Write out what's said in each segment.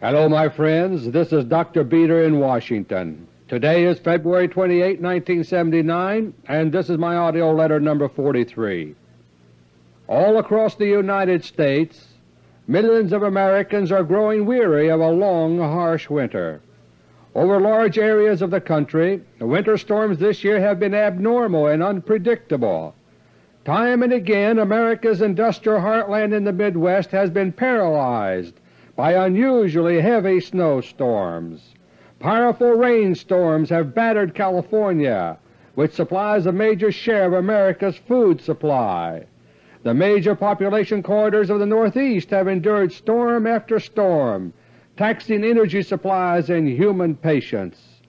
Hello, my friends. This is Dr. Beter in Washington. Today is February 28, 1979, and this is my AUDIO LETTER No. 43. All across the United States, millions of Americans are growing weary of a long, harsh winter. Over large areas of the country, the winter storms this year have been abnormal and unpredictable. Time and again America's industrial heartland in the Midwest has been paralyzed by unusually heavy snowstorms. Powerful rainstorms have battered California, which supplies a major share of America's food supply. The major population corridors of the Northeast have endured storm after storm, taxing energy supplies and human patience.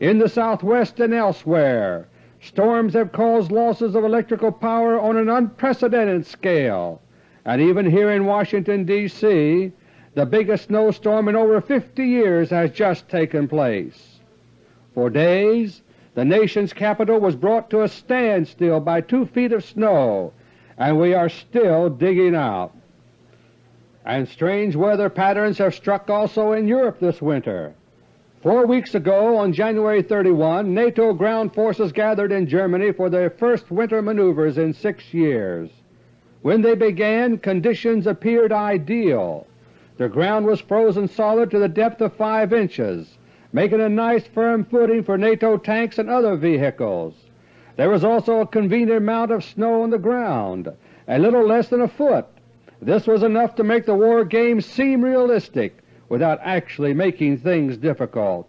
In the Southwest and elsewhere, storms have caused losses of electrical power on an unprecedented scale, and even here in Washington, D.C., the biggest snowstorm in over 50 years has just taken place. For days the nation's capital was brought to a standstill by two feet of snow, and we are still digging out. And strange weather patterns have struck also in Europe this winter. Four weeks ago, on January 31, NATO ground forces gathered in Germany for their first winter maneuvers in six years. When they began, conditions appeared ideal. The ground was frozen solid to the depth of 5 inches, making a nice firm footing for NATO tanks and other vehicles. There was also a convenient amount of snow on the ground, a little less than a foot. This was enough to make the war game seem realistic without actually making things difficult.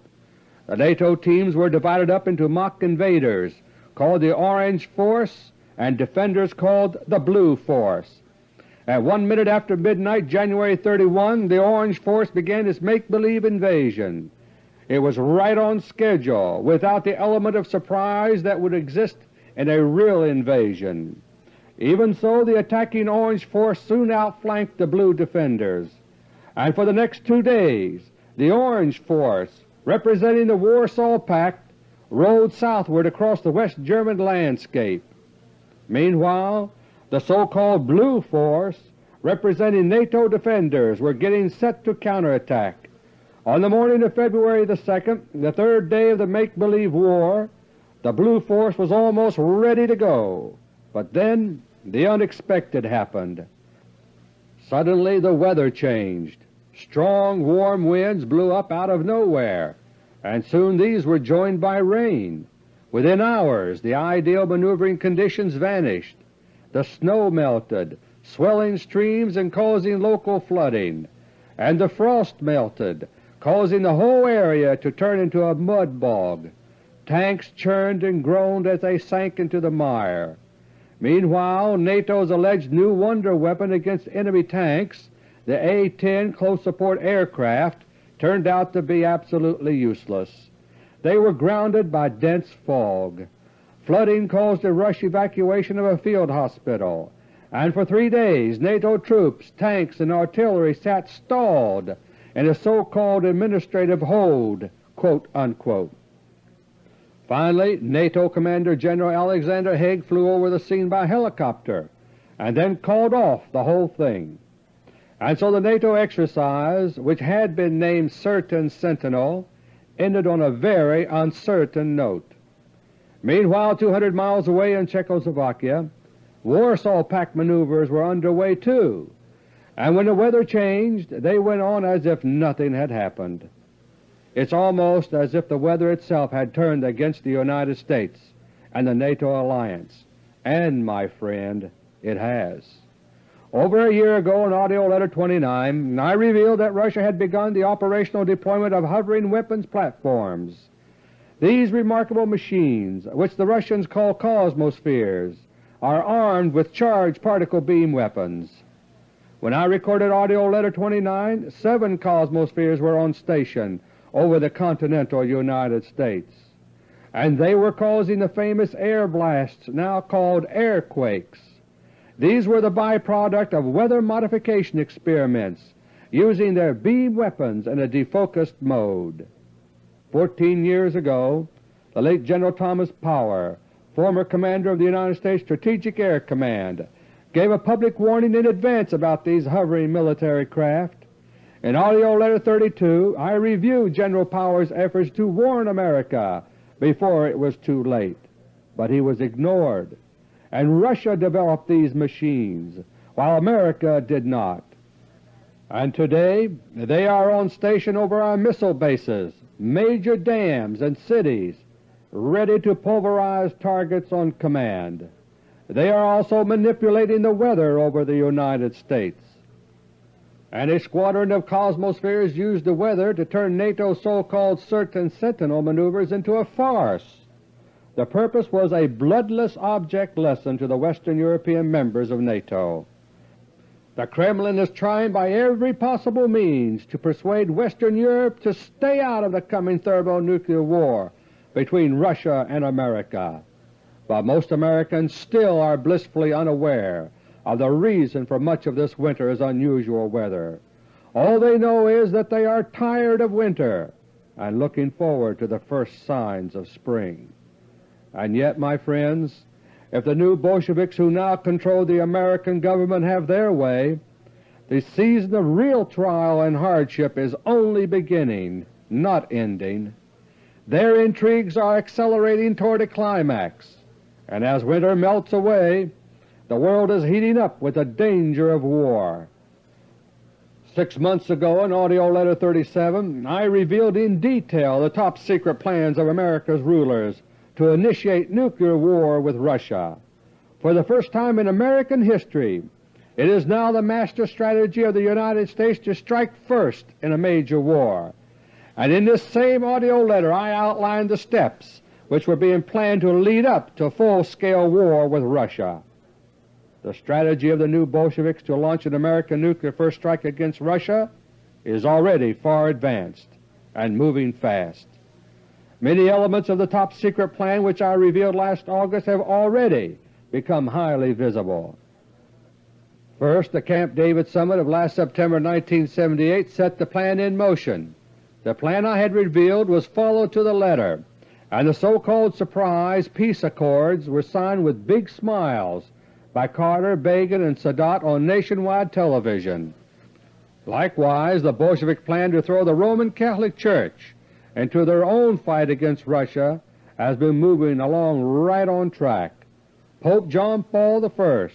The NATO teams were divided up into mock invaders called the Orange Force and defenders called the Blue Force. At one minute after midnight, January 31, the Orange Force began its make-believe invasion. It was right on schedule, without the element of surprise that would exist in a real invasion. Even so, the attacking Orange Force soon outflanked the Blue defenders, and for the next two days the Orange Force, representing the Warsaw Pact, rode southward across the West German landscape. Meanwhile, the so-called Blue Force, representing NATO defenders, were getting set to counterattack. On the morning of February the 2nd, the third day of the make-believe war, the Blue Force was almost ready to go. But then the unexpected happened. Suddenly the weather changed. Strong, warm winds blew up out of nowhere, and soon these were joined by rain. Within hours the ideal maneuvering conditions vanished. The snow melted, swelling streams and causing local flooding, and the frost melted, causing the whole area to turn into a mud bog. Tanks churned and groaned as they sank into the mire. Meanwhile, NATO's alleged new wonder weapon against enemy tanks, the A-10 close support aircraft, turned out to be absolutely useless. They were grounded by dense fog. Flooding caused a rush evacuation of a field hospital, and for three days NATO troops, tanks, and artillery sat stalled in a so-called administrative hold." Finally, NATO Commander General Alexander Haig flew over the scene by helicopter and then called off the whole thing. And so the NATO exercise, which had been named Certain Sentinel, ended on a very uncertain note. Meanwhile, 200 miles away in Czechoslovakia, Warsaw Pact maneuvers were underway too, and when the weather changed they went on as if nothing had happened. It's almost as if the weather itself had turned against the United States and the NATO alliance, and, my friend, it has. Over a year ago in AUDIO LETTER No. 29 I revealed that Russia had begun the operational deployment of hovering weapons platforms these remarkable machines, which the Russians call Cosmospheres, are armed with charged particle beam weapons. When I recorded AUDIO LETTER No. 29, seven Cosmospheres were on station over the continental United States, and they were causing the famous air blasts now called airquakes. These were the byproduct of weather modification experiments using their beam weapons in a defocused mode. Fourteen years ago the late General Thomas Power, former commander of the United States Strategic Air Command, gave a public warning in advance about these hovering military craft, In AUDIO LETTER No. 32 I reviewed General Powers' efforts to warn America before it was too late, but he was ignored, and Russia developed these machines while America did not. And today they are on station over our missile bases, major dams, and cities, ready to pulverize targets on command. They are also manipulating the weather over the United States. And a squadron of Cosmospheres used the weather to turn NATO's so-called Certain Sentinel maneuvers into a farce. The purpose was a bloodless object lesson to the Western European members of NATO. The Kremlin is trying by every possible means to persuade Western Europe to stay out of the coming thermonuclear war between Russia and America. But most Americans still are blissfully unaware of the reason for much of this winter's unusual weather. All they know is that they are tired of winter and looking forward to the first signs of spring. And yet, my friends, if the new Bolsheviks who now control the American government have their way, the season of real trial and hardship is only beginning, not ending. Their intrigues are accelerating toward a climax, and as winter melts away, the world is heating up with the danger of war. Six months ago in AUDIO LETTER No. 37 I revealed in detail the top-secret plans of America's rulers to initiate nuclear war with Russia. For the first time in American history, it is now the master strategy of the United States to strike first in a major war. And in this same AUDIO letter I outlined the steps which were being planned to lead up to full-scale war with Russia. The strategy of the new Bolsheviks to launch an American nuclear first strike against Russia is already far advanced and moving fast. Many elements of the top-secret plan which I revealed last August have already become highly visible. First, the Camp David Summit of last September 1978 set the plan in motion. The plan I had revealed was followed to the letter, and the so-called surprise peace accords were signed with big smiles by Carter, Begin, and Sadat on nationwide television. Likewise, the Bolshevik plan to throw the Roman Catholic Church into their own fight against Russia has been moving along right on track. Pope John Paul I,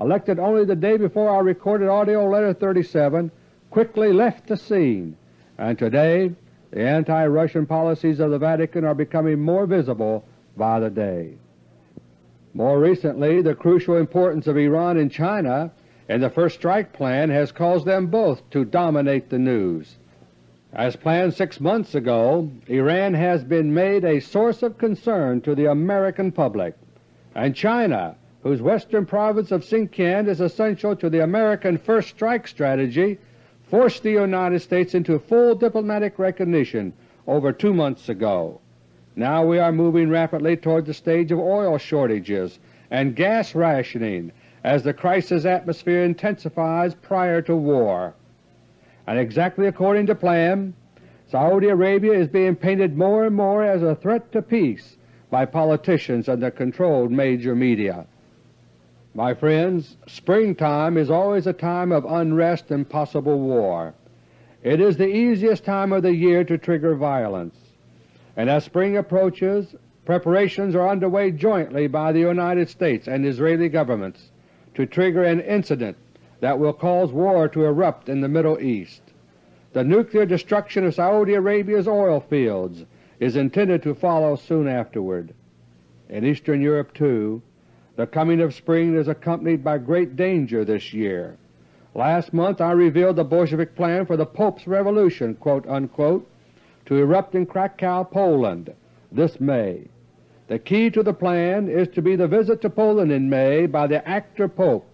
elected only the day before I recorded AUDIO LETTER No. 37, quickly left the scene, and today the anti-Russian policies of the Vatican are becoming more visible by the day. More recently, the crucial importance of Iran and China in the First Strike Plan has caused them both to dominate the news. As planned six months ago, Iran has been made a source of concern to the American public, and China, whose western province of Xinjiang is essential to the American First Strike strategy, forced the United States into full diplomatic recognition over two months ago. Now we are moving rapidly toward the stage of oil shortages and gas rationing as the crisis atmosphere intensifies prior to war and exactly according to plan, Saudi Arabia is being painted more and more as a threat to peace by politicians and the controlled major media. My friends, springtime is always a time of unrest and possible war. It is the easiest time of the year to trigger violence, and as spring approaches, preparations are underway jointly by the United States and Israeli governments to trigger an incident that will cause war to erupt in the Middle East. The nuclear destruction of Saudi Arabia's oil fields is intended to follow soon afterward. In Eastern Europe, too, the coming of spring is accompanied by great danger this year. Last month I revealed the Bolshevik plan for the Pope's Revolution unquote, to erupt in Krakow, Poland, this May. The key to the plan is to be the visit to Poland in May by the actor Pope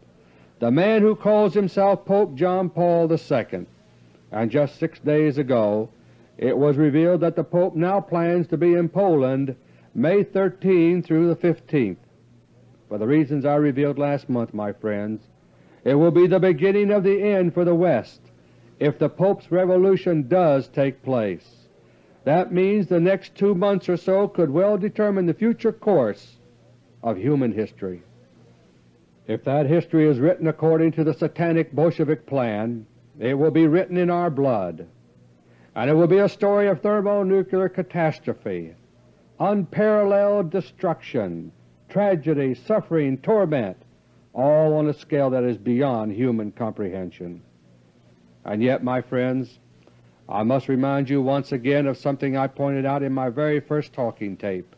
the man who calls himself Pope John Paul II, and just six days ago it was revealed that the Pope now plans to be in Poland May 13 through the 15th. For the reasons I revealed last month, my friends, it will be the beginning of the end for the West if the Pope's revolution does take place. That means the next two months or so could well determine the future course of human history. If that history is written according to the satanic Bolshevik plan, It will be written in our blood, and it will be a story of thermonuclear catastrophe, unparalleled destruction, tragedy, suffering, torment, all on a scale that is beyond human comprehension. And yet, my friends, I must remind you once again of something I pointed out in my very first talking tape,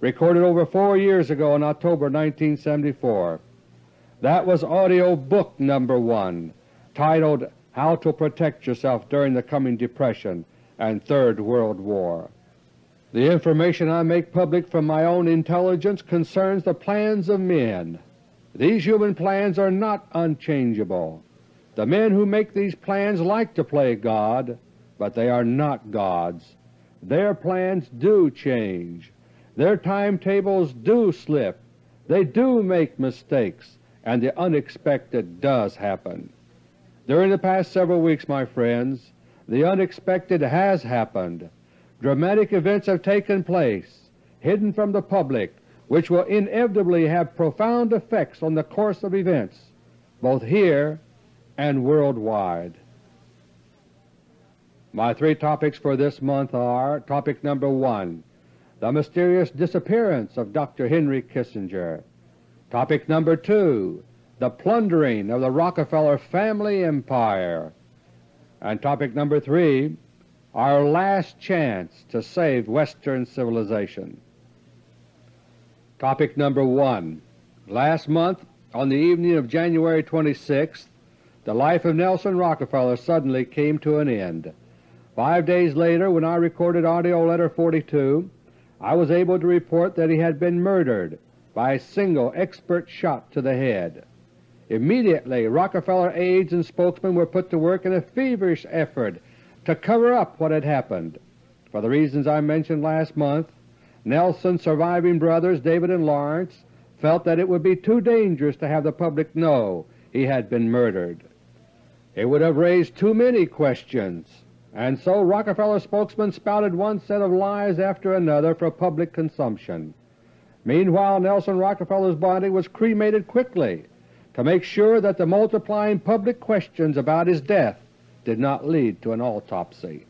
recorded over four years ago in October 1974. That was audio book number one, titled How to Protect Yourself During the Coming Depression and Third World War. The information I make public from my own intelligence concerns the plans of men. These human plans are not unchangeable. The men who make these plans like to play God, but they are not gods. Their plans do change. Their timetables do slip. They do make mistakes, and the unexpected does happen. During the past several weeks, my friends, the unexpected has happened. Dramatic events have taken place, hidden from the public, which will inevitably have profound effects on the course of events, both here and worldwide. My three topics for this month are Topic number 1, The Mysterious Disappearance of Dr. Henry Kissinger. Topic number 2, The Plundering of the Rockefeller Family Empire. And topic number 3, Our Last Chance to Save Western Civilization. Topic number 1 Last month, on the evening of January 26, the life of Nelson Rockefeller suddenly came to an end. Five days later, when I recorded AUDIO LETTER No. 42, I was able to report that he had been murdered by a single expert shot to the head. Immediately Rockefeller aides and spokesmen were put to work in a feverish effort to cover up what had happened. For the reasons I mentioned last month, Nelson's surviving brothers, David and Laurance, felt that it would be too dangerous to have the public know he had been murdered. It would have raised too many questions and so Rockefeller spokesmen spouted one set of lies after another for public consumption. Meanwhile Nelson Rockefeller's body was cremated quickly to make sure that the multiplying public questions about his death did not lead to an autopsy.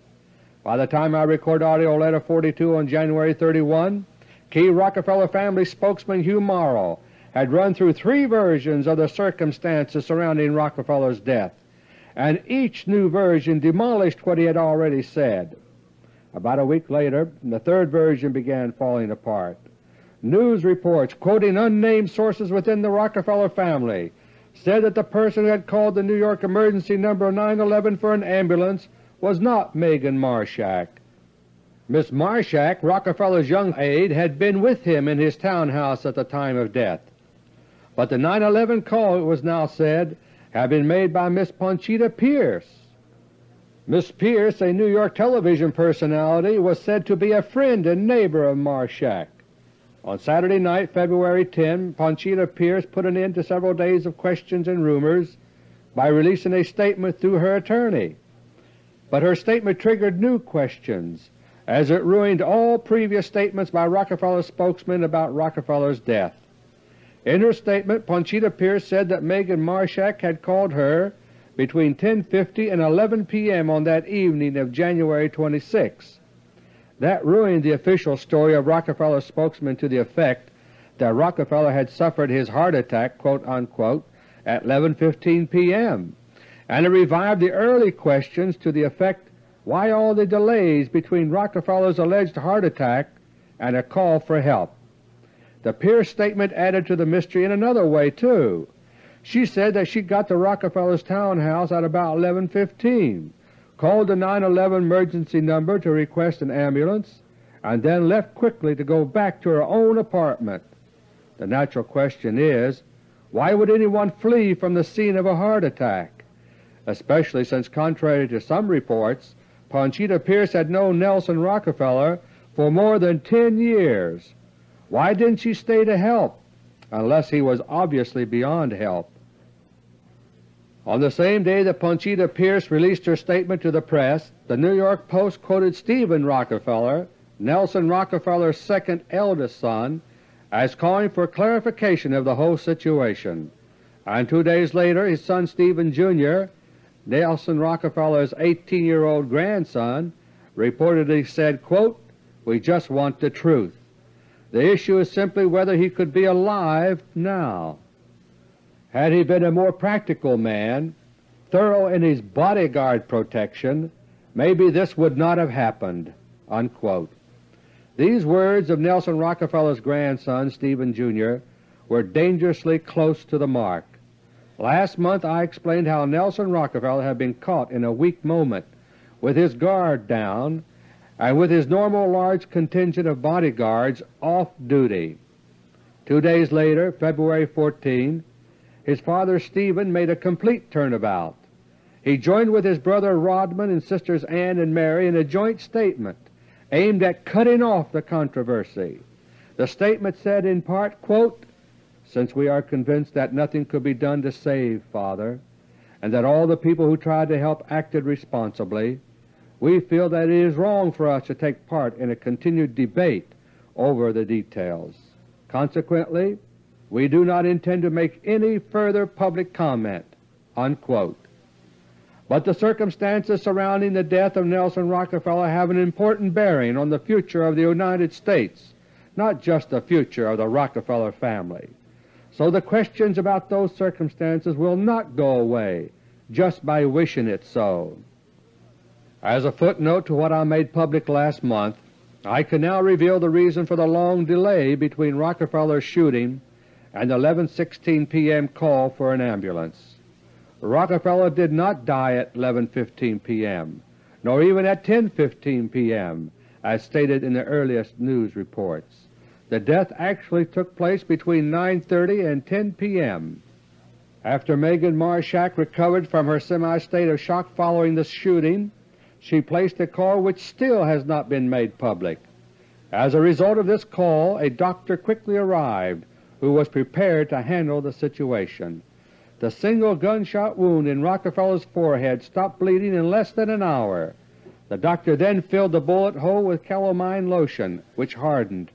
By the time I record AUDIO LETTER No. 42 on January 31, key Rockefeller family spokesman Hugh Morrow had run through three versions of the circumstances surrounding Rockefeller's death and each new version demolished what he had already said. About a week later the third version began falling apart. News reports quoting unnamed sources within the Rockefeller family said that the person who had called the New York emergency number 911 for an ambulance was not Megan Marshack. Miss Marshack, Rockefeller's young aide, had been with him in his townhouse at the time of death. But the 911 call, it was now said, had been made by Miss Ponchita Pierce. Miss Pierce, a New York television personality, was said to be a friend and neighbor of Marshack. On Saturday night, February 10, Ponchita Pierce put an end to several days of questions and rumors by releasing a statement through her attorney. But her statement triggered new questions, as it ruined all previous statements by Rockefeller spokesmen about Rockefeller's death. In her statement, Ponchita Pierce said that Megan Marshack had called her between 10.50 and 11 p.m. on that evening of January 26. That ruined the official story of Rockefeller's spokesman to the effect that Rockefeller had suffered his heart attack quote, unquote, at 11.15 p.m., and it revived the early questions to the effect why all the delays between Rockefeller's alleged heart attack and a call for help. The Pierce statement added to the mystery in another way, too. She said that she got to Rockefeller's townhouse at about 11.15, called the 911 emergency number to request an ambulance, and then left quickly to go back to her own apartment. The natural question is, why would anyone flee from the scene of a heart attack, especially since contrary to some reports, Ponchita Pierce had known Nelson Rockefeller for more than 10 years why didn't she stay to help, unless he was obviously beyond help? On the same day that Ponchita Pierce released her statement to the press, the New York Post quoted Steven Rockefeller, Nelson Rockefeller's second eldest son, as calling for clarification of the whole situation, and two days later his son Steven Jr. Nelson Rockefeller's 18-year-old grandson, reportedly said, quote, We just want the truth. The issue is simply whether he could be alive now. Had he been a more practical man, thorough in his bodyguard protection, maybe this would not have happened." Unquote. These words of Nelson Rockefeller's grandson, Steven Jr., were dangerously close to the mark. Last month I explained how Nelson Rockefeller had been caught in a weak moment with his guard down and with his normal large contingent of bodyguards off duty. Two days later, February 14, his father Steven made a complete turnabout. He joined with his brother Rodman and sisters Ann and Mary in a joint statement aimed at cutting off the controversy. The statement said in part, quote, Since we are convinced that nothing could be done to save Father, and that all the people who tried to help acted responsibly, we feel that it is wrong for us to take part in a continued debate over the details. Consequently, we do not intend to make any further public comment." Unquote. But the circumstances surrounding the death of Nelson Rockefeller have an important bearing on the future of the United States, not just the future of the Rockefeller family. So the questions about those circumstances will not go away just by wishing it so. As a footnote to what I made public last month, I can now reveal the reason for the long delay between Rockefeller's shooting and 11.16 p.m. call for an ambulance. Rockefeller did not die at 11.15 p.m., nor even at 10.15 p.m., as stated in the earliest news reports. The death actually took place between 9.30 and 10 p.m. After Megan Marshack recovered from her semi-state of shock following the shooting, she placed a call which still has not been made public. As a result of this call, a doctor quickly arrived who was prepared to handle the situation. The single gunshot wound in Rockefeller's forehead stopped bleeding in less than an hour. The doctor then filled the bullet hole with calamine lotion, which hardened.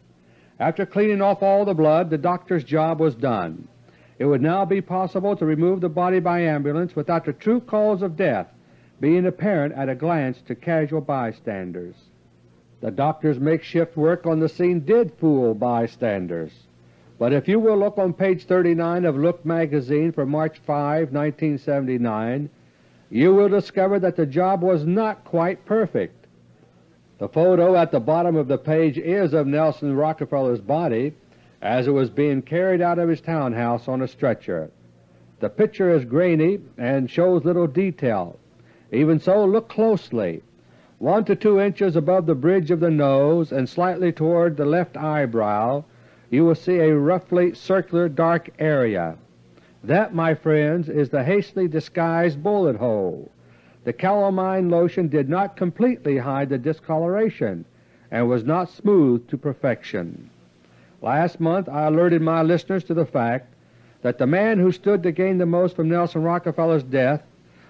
After cleaning off all the blood, the doctor's job was done. It would now be possible to remove the body by ambulance without the true cause of death being apparent at a glance to casual bystanders. The doctor's makeshift work on the scene did fool bystanders, but if you will look on page 39 of Look magazine for March 5, 1979, you will discover that the job was not quite perfect. The photo at the bottom of the page is of Nelson Rockefeller's body as it was being carried out of his townhouse on a stretcher. The picture is grainy and shows little detail, even so, look closely. One to two inches above the bridge of the nose and slightly toward the left eyebrow you will see a roughly circular dark area. That, my friends, is the hastily disguised bullet hole. The calamine lotion did not completely hide the discoloration and was not smoothed to perfection. Last month I alerted my listeners to the fact that the man who stood to gain the most from Nelson Rockefeller's death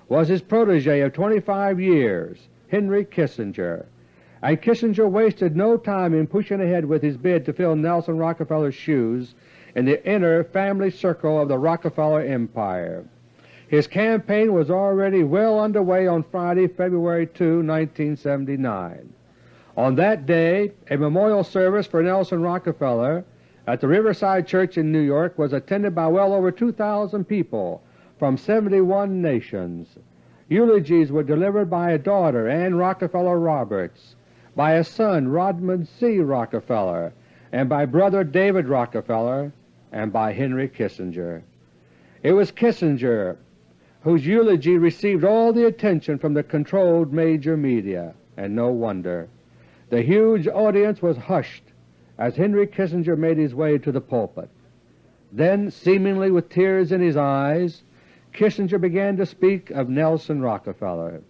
was his protege of 25 years, Henry Kissinger, and Kissinger wasted no time in pushing ahead with his bid to fill Nelson Rockefeller's shoes in the inner family circle of the Rockefeller empire. His campaign was already well underway on Friday, February 2, 1979. On that day a memorial service for Nelson Rockefeller at the Riverside Church in New York was attended by well over 2,000 people from 71 nations. Eulogies were delivered by a daughter, Ann Rockefeller Roberts, by his son, Rodman C. Rockefeller, and by brother David Rockefeller, and by Henry Kissinger. It was Kissinger whose eulogy received all the attention from the controlled major media, and no wonder. The huge audience was hushed as Henry Kissinger made his way to the pulpit. Then, seemingly with tears in his eyes, Kissinger began to speak of Nelson Rockefeller.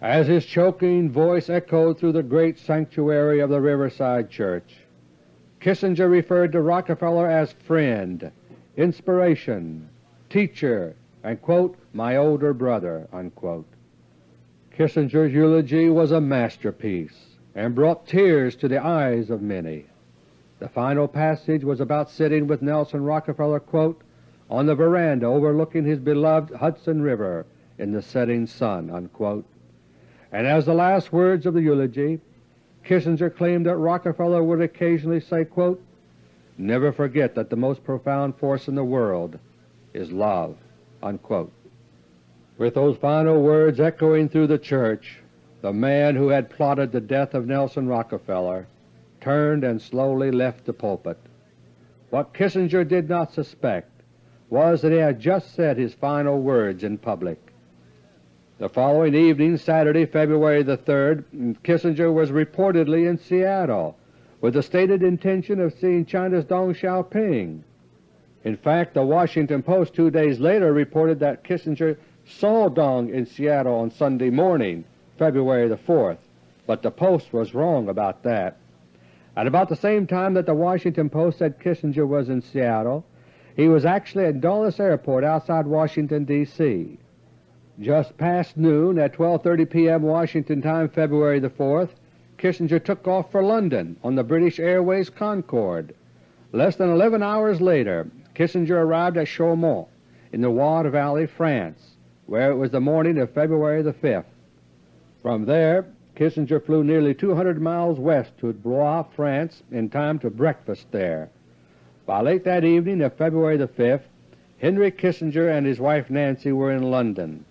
As his choking voice echoed through the great sanctuary of the Riverside Church, Kissinger referred to Rockefeller as friend, inspiration, teacher, and quote, my older brother. Unquote. Kissinger's eulogy was a masterpiece and brought tears to the eyes of many. The final passage was about sitting with Nelson Rockefeller quote, on the veranda overlooking his beloved Hudson River in the setting sun." Unquote. And as the last words of the eulogy, Kissinger claimed that Rockefeller would occasionally say, quote, Never forget that the most profound force in the world is love." Unquote. With those final words echoing through the church, the man who had plotted the death of Nelson Rockefeller turned and slowly left the pulpit. What Kissinger did not suspect was that he had just said his final words in public. The following evening, Saturday, February the 3rd, Kissinger was reportedly in Seattle with the stated intention of seeing China's Deng Xiaoping. In fact, the Washington Post two days later reported that Kissinger saw Deng in Seattle on Sunday morning, February the 4th, but the Post was wrong about that. At about the same time that the Washington Post said Kissinger was in Seattle, he was actually at Dulles Airport outside Washington, D.C. Just past noon at 12.30 p.m. Washington time February the 4th, Kissinger took off for London on the British Airways Concorde. Less than 11 hours later, Kissinger arrived at Chaumont in the Loire Valley, France, where it was the morning of February the 5th. From there Kissinger flew nearly 200 miles west to Blois, France in time to breakfast there. By late that evening of February the 5th, Henry Kissinger and his wife Nancy were in London.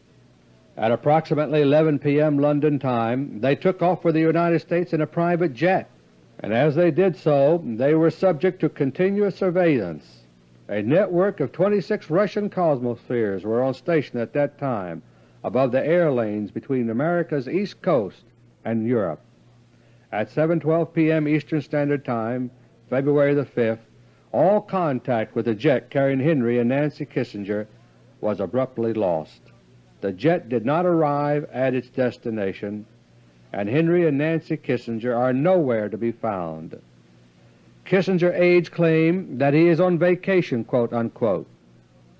At approximately 11 p.m. London time they took off for the United States in a private jet, and as they did so they were subject to continuous surveillance. A network of 26 Russian Cosmospheres were on station at that time above the air lanes between America's east coast and Europe. At 7.12 p.m. Eastern Standard Time, February the 5th, all contact with the jet carrying Henry and Nancy Kissinger was abruptly lost. The jet did not arrive at its destination, and Henry and Nancy Kissinger are nowhere to be found. Kissinger aides claim that he is on vacation, quote unquote.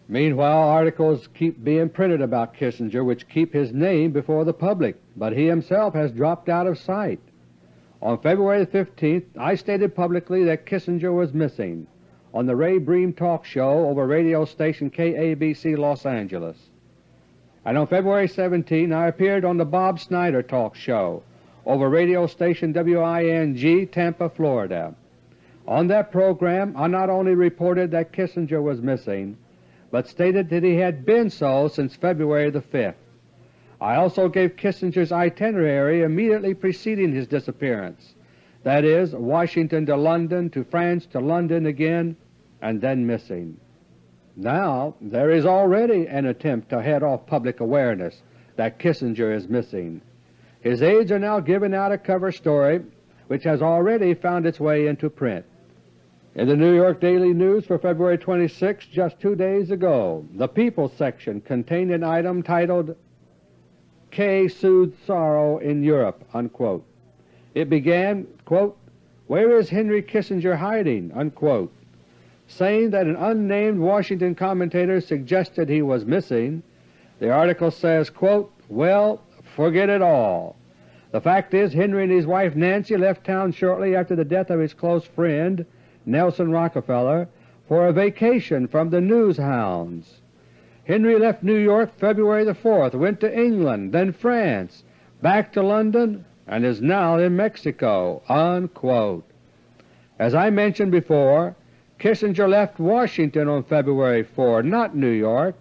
Meanwhile articles keep being printed about Kissinger which keep his name before the public, but he himself has dropped out of sight. On February 15th I stated publicly that Kissinger was missing on the Ray Briem talk show over radio station KABC Los Angeles. And on February 17 I appeared on the Bob Snyder talk show over radio station WING Tampa, Florida. On that program I not only reported that Kissinger was missing, but stated that he had been so since February the 5th. I also gave Kissinger's itinerary immediately preceding his disappearance, that is, Washington to London, to France, to London again, and then missing. Now there is already an attempt to head off public awareness that Kissinger is missing. His aides are now giving out a cover story which has already found its way into print. In the New York Daily News for February 26, just two days ago, the People section contained an item titled K Soothed Sorrow in Europe. Unquote. It began, quote, Where is Henry Kissinger hiding? Unquote. Saying that an unnamed Washington commentator suggested he was missing, the article says, quote, Well, forget it all. The fact is Henry and his wife Nancy left town shortly after the death of his close friend Nelson Rockefeller, for a vacation from the news hounds. Henry left New York February the 4th, went to England, then France, back to London, and is now in Mexico." Unquote. As I mentioned before, Kissinger left Washington on February 4, not New York,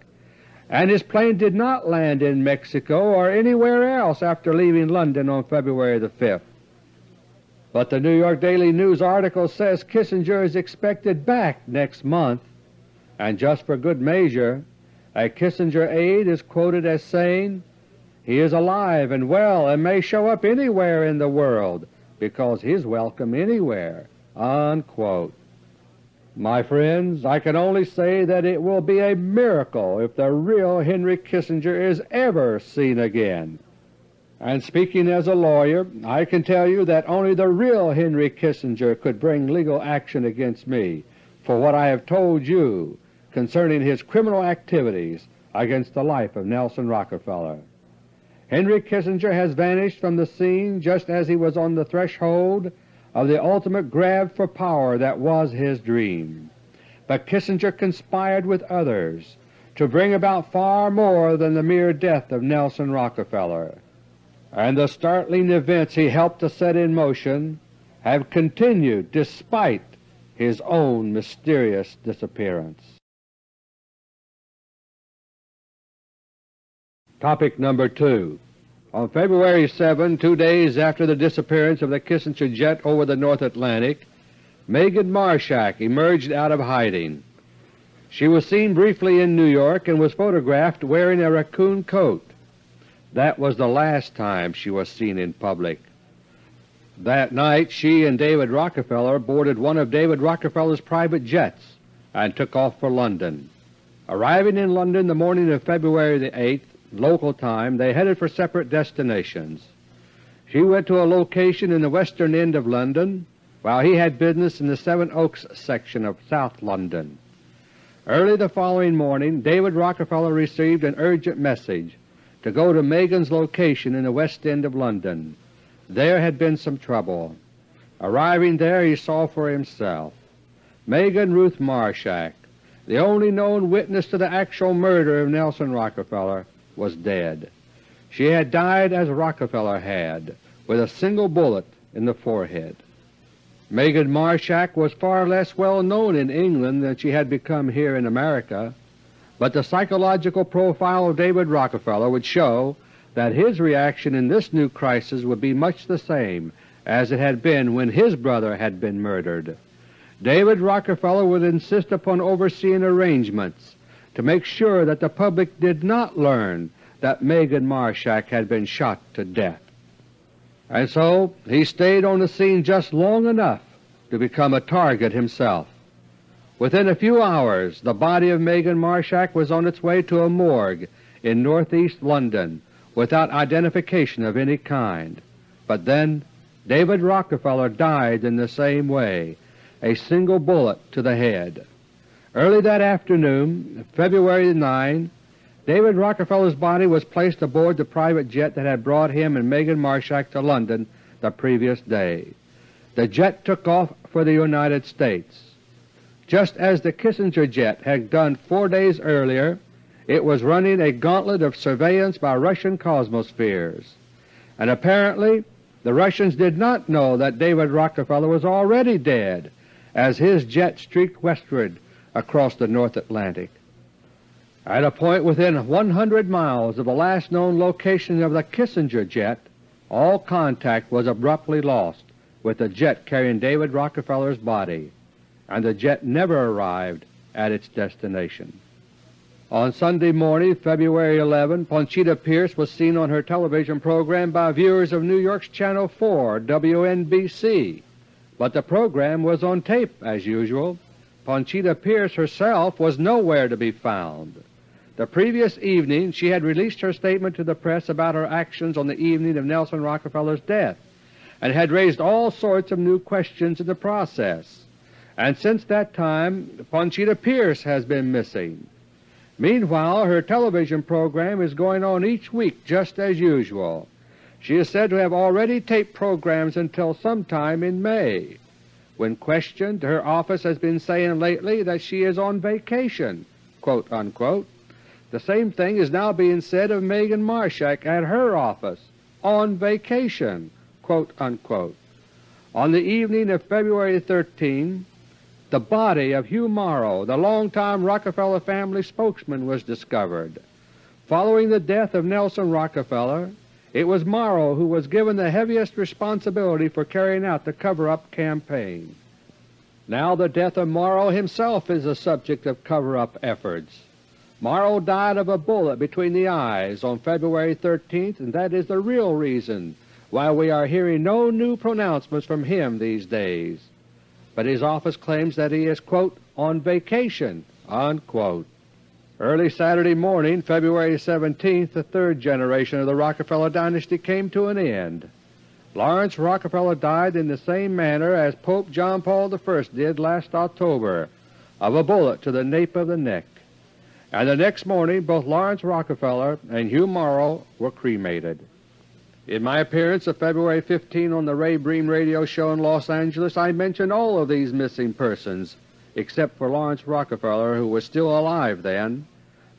and his plane did not land in Mexico or anywhere else after leaving London on February the 5th. But the New York Daily News article says Kissinger is expected back next month, and just for good measure, a Kissinger aide is quoted as saying, he is alive and well and may show up anywhere in the world because he's welcome anywhere." Unquote. My friends, I can only say that it will be a miracle if the real Henry Kissinger is ever seen again. And speaking as a lawyer, I can tell you that only the real Henry Kissinger could bring legal action against me for what I have told you concerning his criminal activities against the life of Nelson Rockefeller. Henry Kissinger has vanished from the scene just as he was on the threshold of the ultimate grab for power that was his dream. But Kissinger conspired with others to bring about far more than the mere death of Nelson Rockefeller, and the startling events he helped to set in motion have continued despite his own mysterious disappearance. Topic number 2 On February 7, two days after the disappearance of the Kissinger jet over the North Atlantic, Megan Marshack emerged out of hiding. She was seen briefly in New York and was photographed wearing a raccoon coat. That was the last time she was seen in public. That night she and David Rockefeller boarded one of David Rockefeller's private jets and took off for London. Arriving in London the morning of February the 8th, local time, they headed for separate destinations. She went to a location in the western end of London, while he had business in the Seven Oaks section of South London. Early the following morning David Rockefeller received an urgent message to go to Megan's location in the west end of London. There had been some trouble. Arriving there he saw for himself. Megan Ruth Marshack, the only known witness to the actual murder of Nelson Rockefeller, was dead. She had died as Rockefeller had, with a single bullet in the forehead. Megan Marshack was far less well known in England than she had become here in America, but the psychological profile of David Rockefeller would show that his reaction in this new crisis would be much the same as it had been when his brother had been murdered. David Rockefeller would insist upon overseeing arrangements to make sure that the public did not learn that Megan Marshack had been shot to death. And so he stayed on the scene just long enough to become a target himself. Within a few hours the body of Megan Marshack was on its way to a morgue in northeast London without identification of any kind. But then David Rockefeller died in the same way, a single bullet to the head. Early that afternoon, February 9, David Rockefeller's body was placed aboard the private jet that had brought him and Megan Marshack to London the previous day. The jet took off for the United States. Just as the Kissinger jet had done four days earlier, it was running a gauntlet of surveillance by Russian Cosmospheres, and apparently the Russians did not know that David Rockefeller was already dead as his jet streaked westward across the North Atlantic. At a point within 100 miles of the last known location of the Kissinger jet, all contact was abruptly lost with the jet carrying David Rockefeller's body, and the jet never arrived at its destination. On Sunday morning, February 11, Ponchita Pierce was seen on her television program by viewers of New York's Channel 4 WNBC, but the program was on tape as usual. Ponchita Pierce herself was nowhere to be found. The previous evening she had released her statement to the press about her actions on the evening of Nelson Rockefeller's death, and had raised all sorts of new questions in the process. And since that time Ponchita Pierce has been missing. Meanwhile, her television program is going on each week just as usual. She is said to have already taped programs until sometime in May. When questioned, her office has been saying lately that she is on vacation. Unquote. The same thing is now being said of Megan Marshack at her office, on vacation. Unquote. On the evening of February 13, the body of Hugh Morrow, the longtime Rockefeller family spokesman, was discovered. Following the death of Nelson Rockefeller, it was Morrow who was given the heaviest responsibility for carrying out the cover-up campaign. Now the death of Morrow himself is a subject of cover-up efforts. Morrow died of a bullet between the eyes on February 13th, and that is the real reason why we are hearing no new pronouncements from him these days but his office claims that he is, quote, on vacation, unquote. Early Saturday morning, February 17th, the third generation of the Rockefeller dynasty came to an end. Laurance Rockefeller died in the same manner as Pope John Paul I did last October, of a bullet to the nape of the neck. And the next morning both Laurance Rockefeller and Hugh Morrow were cremated. In my appearance of February 15 on the Ray Briem radio show in Los Angeles, I mentioned all of these missing persons except for Laurance Rockefeller, who was still alive then.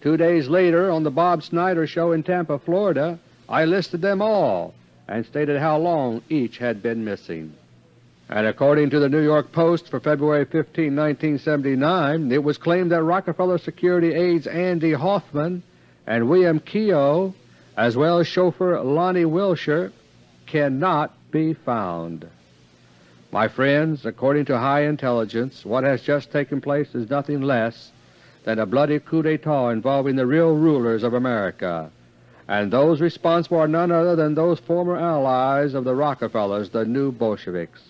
Two days later, on the Bob Snyder Show in Tampa, Florida, I listed them all and stated how long each had been missing. And according to the New York Post for February 15, 1979, it was claimed that Rockefeller security aides Andy Hoffman and William Keough, as well as chauffeur Lonnie Wilshire, cannot be found. My friends, according to high intelligence, what has just taken place is nothing less than a bloody coup d'etat involving the real rulers of America, and those responsible are none other than those former allies of the Rockefellers, the new Bolsheviks.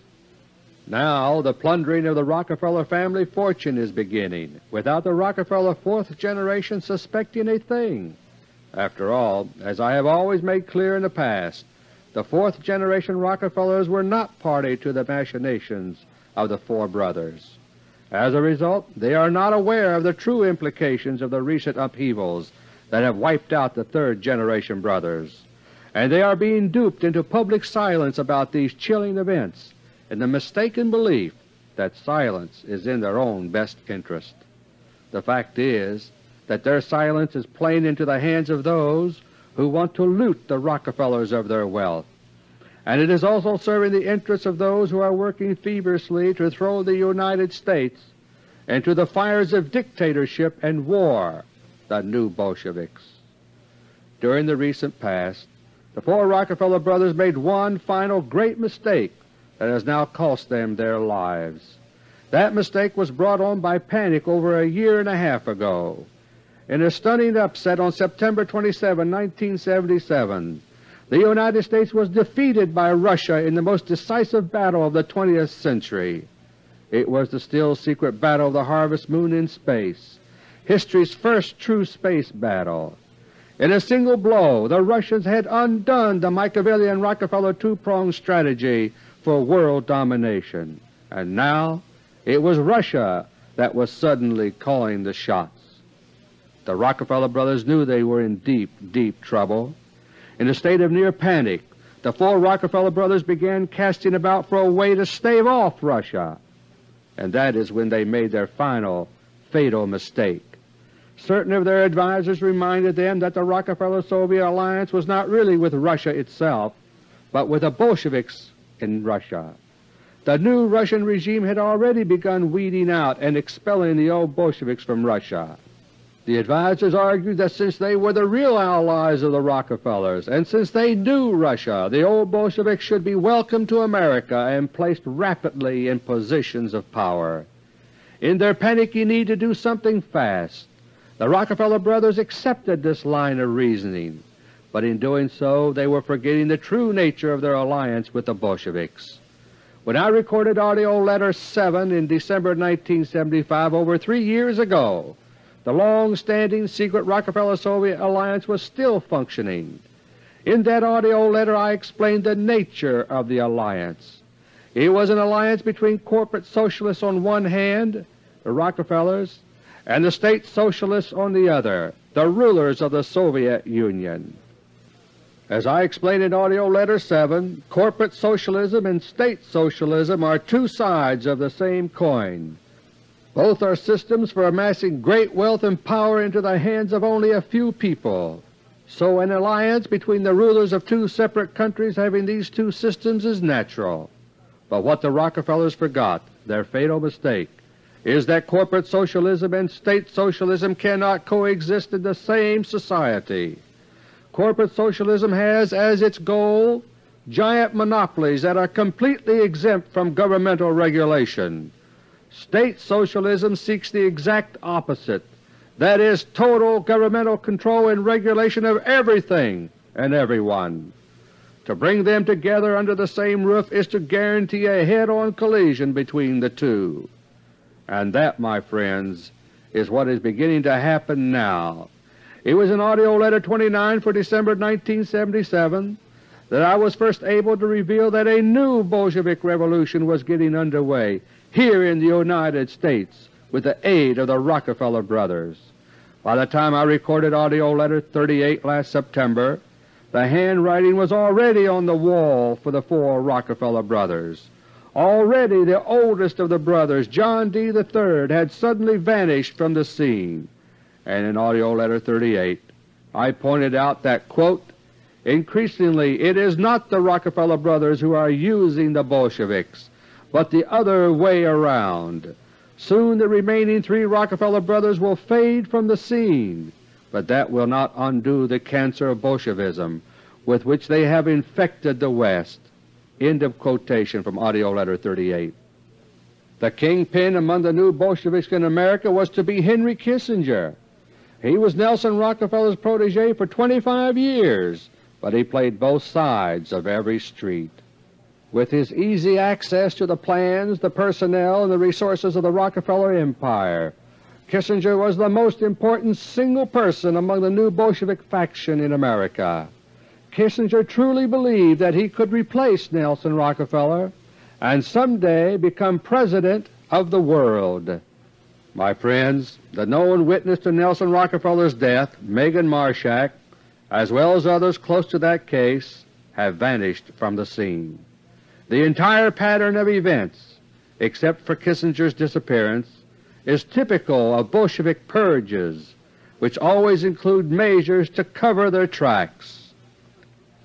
Now the plundering of the Rockefeller family fortune is beginning, without the Rockefeller fourth generation suspecting a thing. After all, as I have always made clear in the past, the fourth generation Rockefellers were not party to the machinations of the four brothers. As a result, they are not aware of the true implications of the recent upheavals that have wiped out the third-generation brothers, and they are being duped into public silence about these chilling events in the mistaken belief that silence is in their own best interest. The fact is that their silence is playing into the hands of those who want to loot the Rockefellers of their wealth, and it is also serving the interests of those who are working feverishly to throw the United States into the fires of dictatorship and war, the new Bolsheviks. During the recent past, the four Rockefeller brothers made one final great mistake that has now cost them their lives. That mistake was brought on by panic over a year and a half ago. In a stunning upset on September 27, 1977, the United States was defeated by Russia in the most decisive battle of the 20th century. It was the still secret battle of the Harvest Moon in space, history's first true space battle. In a single blow, the Russians had undone the Machiavellian Rockefeller two-pronged strategy for world domination, and now it was Russia that was suddenly calling the shots. The Rockefeller brothers knew they were in deep, deep trouble. In a state of near panic, the four Rockefeller brothers began casting about for a way to stave off Russia, and that is when they made their final, fatal mistake. Certain of their advisers reminded them that the Rockefeller-Soviet alliance was not really with Russia itself, but with the Bolsheviks in Russia. The new Russian regime had already begun weeding out and expelling the old Bolsheviks from Russia. The advisers argued that since they were the real allies of the Rockefellers, and since they knew Russia, the old Bolsheviks should be welcomed to America and placed rapidly in positions of power. In their panicky need to do something fast, the Rockefeller brothers accepted this line of reasoning, but in doing so they were forgetting the true nature of their alliance with the Bolsheviks. When I recorded AUDIO LETTER 7 in December 1975, over three years ago, the long-standing secret Rockefeller-Soviet alliance was still functioning. In that AUDIO letter I explained the nature of the alliance. It was an alliance between corporate socialists on one hand, the Rockefellers, and the State Socialists on the other, the rulers of the Soviet Union. As I explained in AUDIO LETTER 7, corporate socialism and State Socialism are two sides of the same coin. Both are systems for amassing great wealth and power into the hands of only a few people. So an alliance between the rulers of two separate countries having these two systems is natural. But what the Rockefellers forgot, their fatal mistake, is that corporate socialism and State Socialism cannot coexist in the same society. Corporate socialism has as its goal giant monopolies that are completely exempt from governmental regulation. State Socialism seeks the exact opposite, that is, total governmental control and regulation of everything and everyone. To bring them together under the same roof is to guarantee a head-on collision between the two. And that, my friends, is what is beginning to happen now. It was in AUDIO LETTER 29 for December 1977 that I was first able to reveal that a new Bolshevik revolution was getting underway here in the United States with the aid of the Rockefeller brothers. By the time I recorded AUDIO LETTER 38 last September, the handwriting was already on the wall for the four Rockefeller brothers. Already the oldest of the brothers, John D. III, had suddenly vanished from the scene, and in AUDIO LETTER No. 38 I pointed out that, quote, Increasingly it is not the Rockefeller brothers who are using the Bolsheviks, but the other way around. Soon the remaining three Rockefeller brothers will fade from the scene, but that will not undo the cancer of Bolshevism with which they have infected the West. End of quotation from AUDIO LETTER No. 38. The kingpin among the new Bolsheviks in America was to be Henry Kissinger. He was Nelson Rockefeller's protege for 25 years, but he played both sides of every street. With his easy access to the plans, the personnel, and the resources of the Rockefeller Empire, Kissinger was the most important single person among the new Bolshevik faction in America. Kissinger truly believed that he could replace Nelson Rockefeller and someday become President of the world. My friends, the known witness to Nelson Rockefeller's death, Megan Marshak, as well as others close to that case, have vanished from the scene. The entire pattern of events, except for Kissinger's disappearance, is typical of Bolshevik purges, which always include measures to cover their tracks.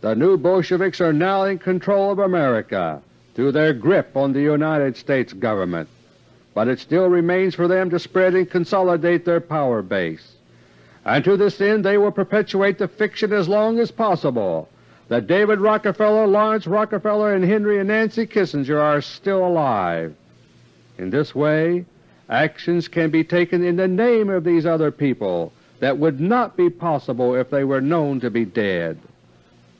The new Bolsheviks are now in control of America through their grip on the United States government, but it still remains for them to spread and consolidate their power base and to this end they will perpetuate the fiction as long as possible that David Rockefeller, Laurance Rockefeller, and Henry and Nancy Kissinger are still alive. In this way actions can be taken in the name of these other people that would not be possible if they were known to be dead.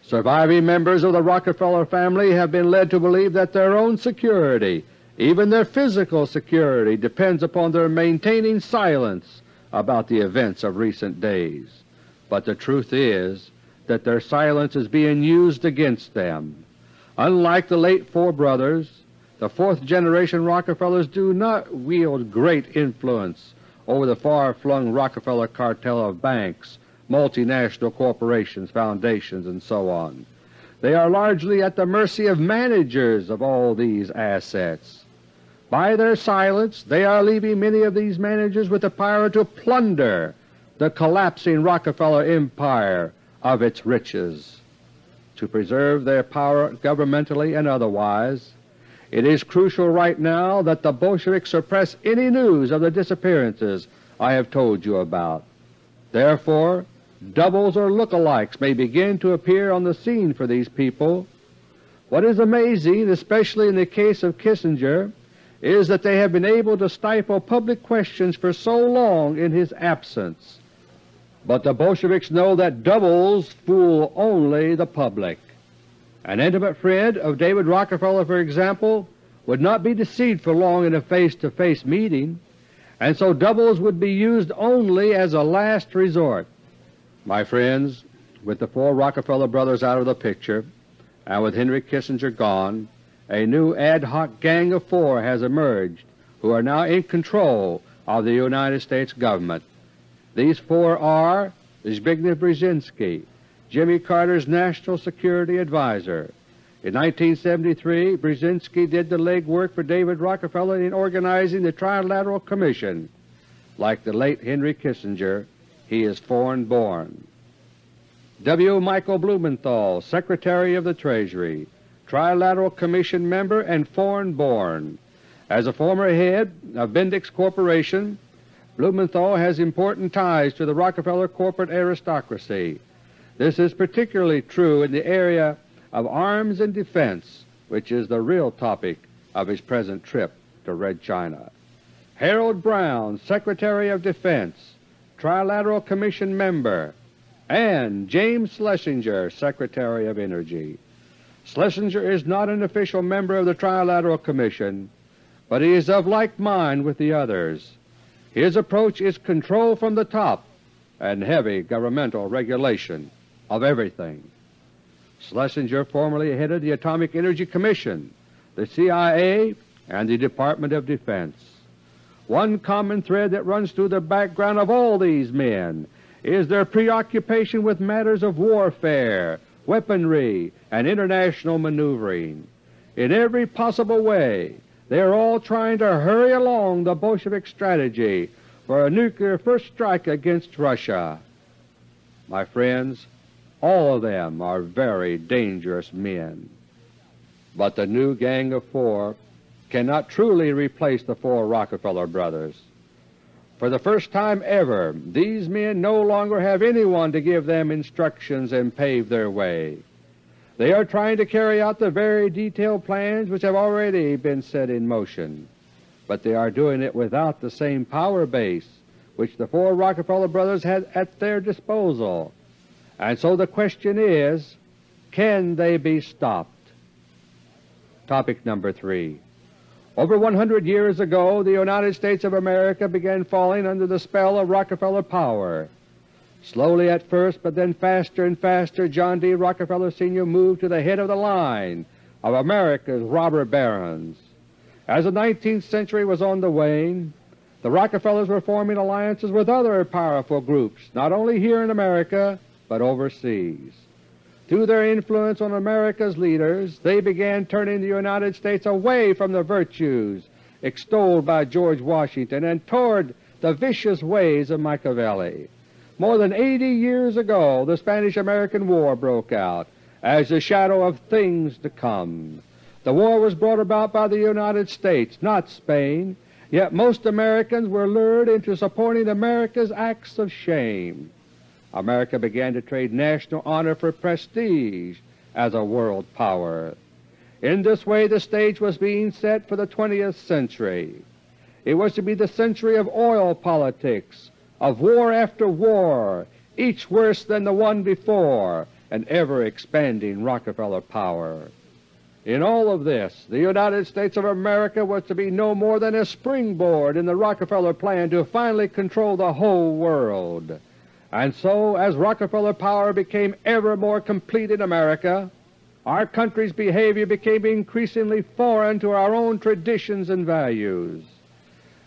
Surviving members of the Rockefeller family have been led to believe that their own security, even their physical security, depends upon their maintaining silence about the events of recent days, but the truth is that their silence is being used against them. Unlike the late four brothers, the fourth-generation Rockefellers do not wield great influence over the far-flung Rockefeller cartel of banks, multinational corporations, foundations, and so on. They are largely at the mercy of managers of all these assets. By their silence they are leaving many of these managers with the power to plunder the collapsing Rockefeller empire of its riches. To preserve their power governmentally and otherwise, it is crucial right now that the Bolsheviks suppress any news of the disappearances I have told you about. Therefore, doubles or look-alikes may begin to appear on the scene for these people. What is amazing, especially in the case of Kissinger, is that they have been able to stifle public questions for so long in his absence. But the Bolsheviks know that doubles fool only the public. An intimate friend of David Rockefeller, for example, would not be deceived for long in a face-to-face -face meeting, and so doubles would be used only as a last resort. My friends, with the four Rockefeller brothers out of the picture, and with Henry Kissinger gone, a new ad hoc gang of four has emerged who are now in control of the United States Government. These four are Zbigniew Brzezinski, Jimmy Carter's National Security Advisor. In 1973 Brzezinski did the legwork for David Rockefeller in organizing the Trilateral Commission. Like the late Henry Kissinger, he is foreign-born. W. Michael Blumenthal, Secretary of the Treasury, Trilateral Commission member and foreign-born. As a former head of Bendix Corporation, Blumenthal has important ties to the Rockefeller corporate aristocracy. This is particularly true in the area of arms and defense, which is the real topic of his present trip to Red China. Harold Brown, Secretary of Defense, Trilateral Commission member, and James Schlesinger, Secretary of Energy. Schlesinger is not an official member of the Trilateral Commission, but he is of like mind with the others. His approach is control from the top and heavy governmental regulation of everything. Schlesinger formerly headed the Atomic Energy Commission, the CIA, and the Department of Defense. One common thread that runs through the background of all these men is their preoccupation with matters of warfare, weaponry, and international maneuvering. In every possible way they are all trying to hurry along the Bolshevik strategy for a nuclear first strike against Russia. My friends, all of them are very dangerous men. But the new Gang of Four cannot truly replace the four Rockefeller brothers. For the first time ever, these men no longer have anyone to give them instructions and pave their way. They are trying to carry out the very detailed plans which have already been set in motion, but they are doing it without the same power base which the four Rockefeller brothers had at their disposal. And so the question is, can they be stopped? Topic number 3 over 100 years ago the United States of America began falling under the spell of Rockefeller power. Slowly at first, but then faster and faster, John D. Rockefeller Sr. moved to the head of the line of America's robber barons. As the 19th century was on the wane, the Rockefellers were forming alliances with other powerful groups, not only here in America, but overseas. Through their influence on America's leaders, they began turning the United States away from the virtues extolled by George Washington and toward the vicious ways of Machiavelli. More than 80 years ago the Spanish-American War broke out as the shadow of things to come. The war was brought about by the United States, not Spain, yet most Americans were lured into supporting America's acts of shame. America began to trade national honor for prestige as a world power. In this way the stage was being set for the 20th century. It was to be the century of oil politics, of war after war, each worse than the one before, and ever-expanding Rockefeller power. In all of this, the United States of America was to be no more than a springboard in the Rockefeller plan to finally control the whole world. And so, as Rockefeller power became ever more complete in America, our country's behavior became increasingly foreign to our own traditions and values.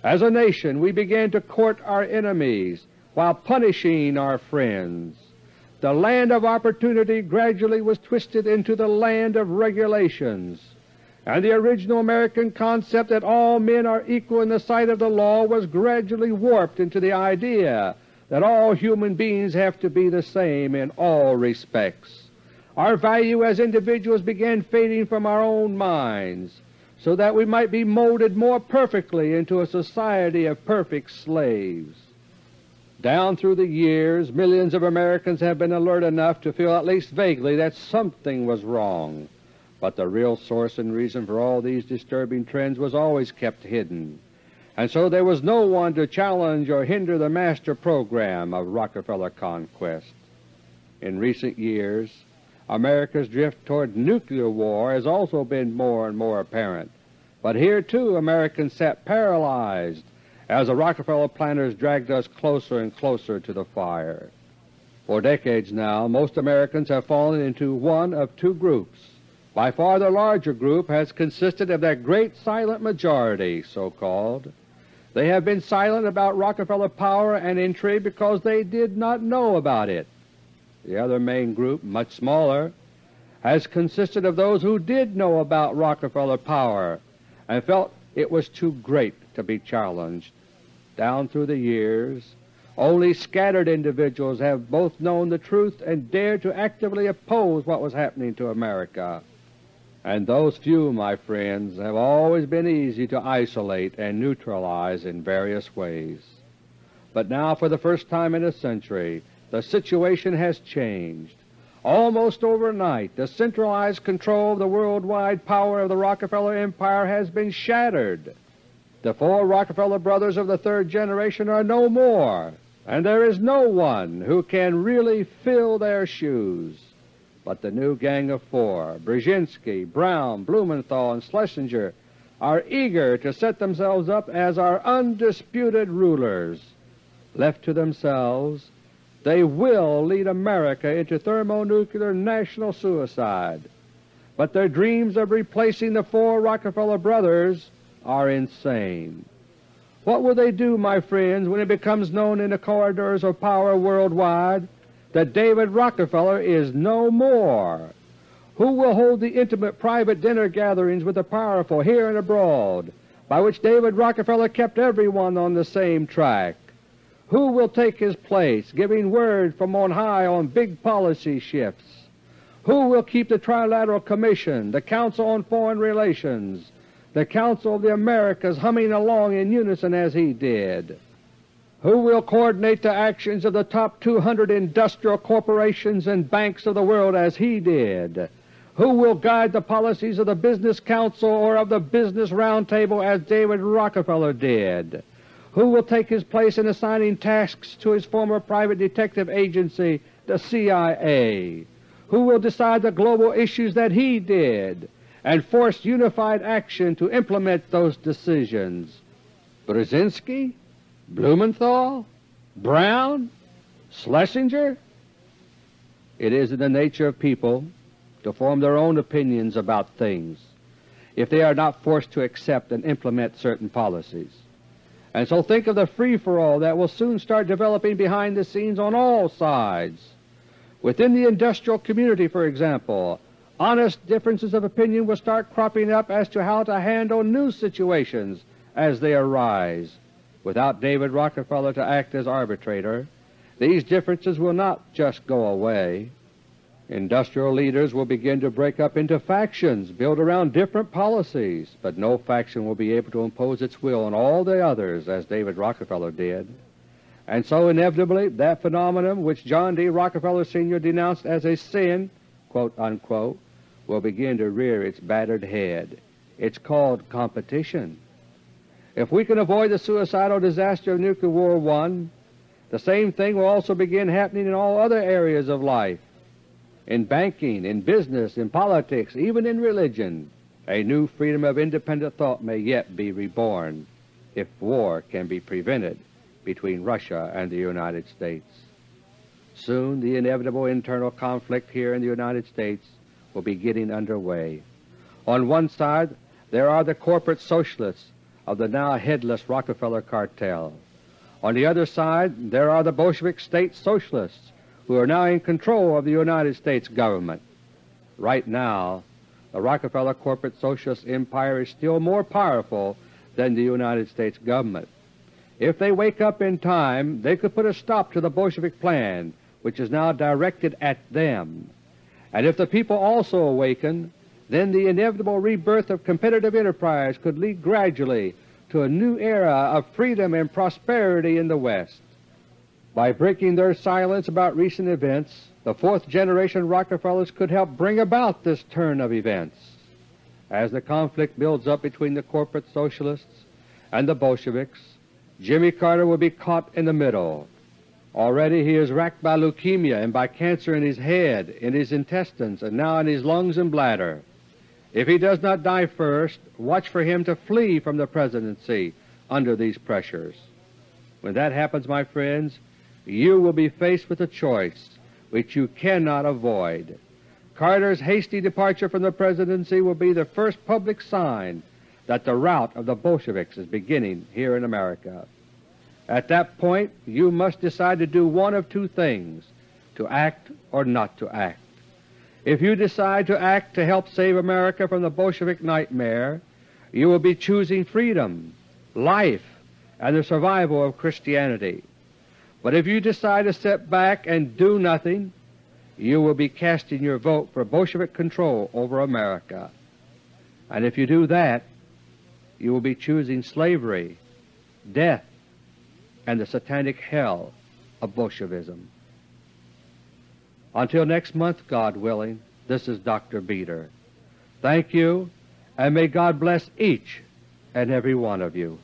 As a nation we began to court our enemies while punishing our friends. The land of opportunity gradually was twisted into the land of regulations, and the original American concept that all men are equal in the sight of the law was gradually warped into the idea that all human beings have to be the same in all respects. Our value as individuals began fading from our own minds so that we might be molded more perfectly into a society of perfect slaves. Down through the years millions of Americans have been alert enough to feel at least vaguely that something was wrong, but the real source and reason for all these disturbing trends was always kept hidden and so there was no one to challenge or hinder the master program of Rockefeller conquest. In recent years, America's drift toward nuclear war has also been more and more apparent, but here too Americans sat paralyzed as the Rockefeller planners dragged us closer and closer to the fire. For decades now most Americans have fallen into one of two groups. By far the larger group has consisted of that great silent majority, so-called, they have been silent about Rockefeller power and intrigue because they did not know about it. The other main group, much smaller, has consisted of those who did know about Rockefeller power and felt it was too great to be challenged. Down through the years, only scattered individuals have both known the truth and dared to actively oppose what was happening to America and those few, my friends, have always been easy to isolate and neutralize in various ways. But now for the first time in a century the situation has changed. Almost overnight the centralized control of the worldwide power of the Rockefeller Empire has been shattered. The four Rockefeller brothers of the third generation are no more, and there is no one who can really fill their shoes. But the new Gang of Four, Brzezinski, Brown, Blumenthal, and Schlesinger, are eager to set themselves up as our undisputed rulers. Left to themselves, they will lead America into thermonuclear national suicide. But their dreams of replacing the four Rockefeller brothers are insane. What will they do, my friends, when it becomes known in the corridors of power worldwide that David Rockefeller is no more? Who will hold the intimate private dinner gatherings with the powerful here and abroad, by which David Rockefeller kept everyone on the same track? Who will take his place, giving word from on high on big policy shifts? Who will keep the Trilateral Commission, the Council on Foreign Relations, the Council of the Americas humming along in unison as he did? Who will coordinate the actions of the top 200 industrial corporations and banks of the world as he did? Who will guide the policies of the Business Council or of the Business Roundtable as David Rockefeller did? Who will take his place in assigning tasks to his former private detective agency, the CIA? Who will decide the global issues that he did and force unified action to implement those decisions? Brzezinski? Blumenthal? Brown? Schlesinger? It is in the nature of people to form their own opinions about things if they are not forced to accept and implement certain policies. And so think of the free-for-all that will soon start developing behind the scenes on all sides. Within the industrial community, for example, honest differences of opinion will start cropping up as to how to handle new situations as they arise without David Rockefeller to act as arbitrator, these differences will not just go away. Industrial leaders will begin to break up into factions built around different policies, but no faction will be able to impose its will on all the others as David Rockefeller did. And so inevitably that phenomenon which John D. Rockefeller Sr. denounced as a sin, quote unquote, will begin to rear its battered head. It's called competition. If we can avoid the suicidal disaster of Nuclear War I, the same thing will also begin happening in all other areas of life. In banking, in business, in politics, even in religion, a new freedom of independent thought may yet be reborn if war can be prevented between Russia and the United States. Soon the inevitable internal conflict here in the United States will be getting underway. On one side there are the corporate socialists of the now headless Rockefeller cartel. On the other side there are the Bolshevik state socialists who are now in control of the United States government. Right now the Rockefeller corporate socialist empire is still more powerful than the United States government. If they wake up in time, they could put a stop to the Bolshevik plan, which is now directed at them. And if the people also awaken, then the inevitable rebirth of competitive enterprise could lead gradually to a new era of freedom and prosperity in the West. By breaking their silence about recent events, the fourth generation Rockefellers could help bring about this turn of events. As the conflict builds up between the corporate socialists and the Bolsheviks, Jimmy Carter will be caught in the middle. Already he is racked by leukemia and by cancer in his head, in his intestines, and now in his lungs and bladder. If he does not die first, watch for him to flee from the Presidency under these pressures. When that happens, my friends, you will be faced with a choice which you cannot avoid. Carter's hasty departure from the Presidency will be the first public sign that the rout of the Bolsheviks is beginning here in America. At that point you must decide to do one of two things, to act or not to act. If you decide to act to help save America from the Bolshevik nightmare, you will be choosing freedom, life, and the survival of Christianity. But if you decide to step back and do nothing, you will be casting your vote for Bolshevik control over America. And if you do that, you will be choosing slavery, death, and the satanic hell of Bolshevism. Until next month, God willing, this is Dr. Beter. Thank you, and may God bless each and every one of you.